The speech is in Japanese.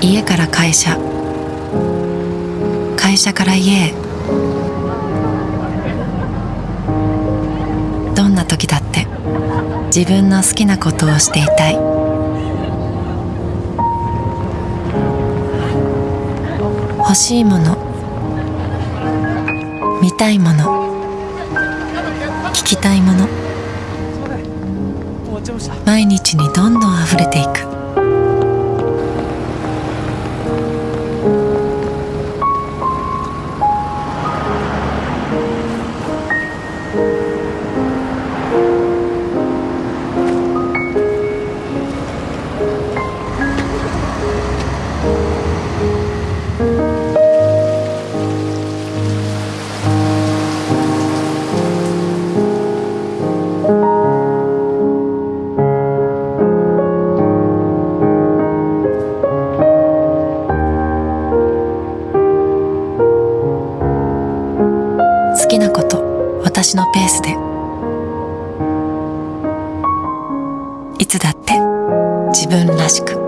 家から会社。会社から家へ。どんな時だって。自分の好きなことをしていたい。欲しいもの。たいもの。聞きたいもの。毎日にどんどんあふれていく。きなこと私のペースで。いつだって自分らしく。